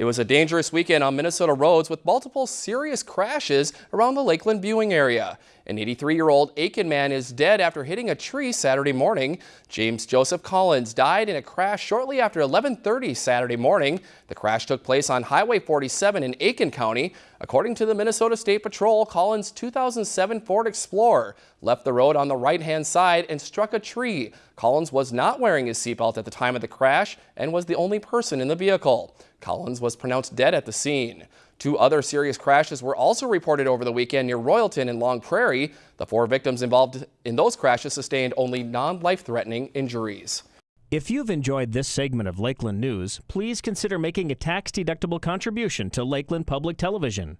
It was a dangerous weekend on Minnesota roads with multiple serious crashes around the Lakeland viewing area. An 83-year-old Aitkin man is dead after hitting a tree Saturday morning. James Joseph Collins died in a crash shortly after 1130 Saturday morning. The crash took place on Highway 47 in Aitkin County. According to the Minnesota State Patrol, Collins' 2007 Ford Explorer left the road on the right-hand side and struck a tree. Collins was not wearing his seatbelt at the time of the crash and was the only person in the vehicle. Collins was pronounced dead at the scene. Two other serious crashes were also reported over the weekend near Royalton and Long Prairie. The four victims involved in those crashes sustained only non-life-threatening injuries. If you've enjoyed this segment of Lakeland News, please consider making a tax-deductible contribution to Lakeland Public Television.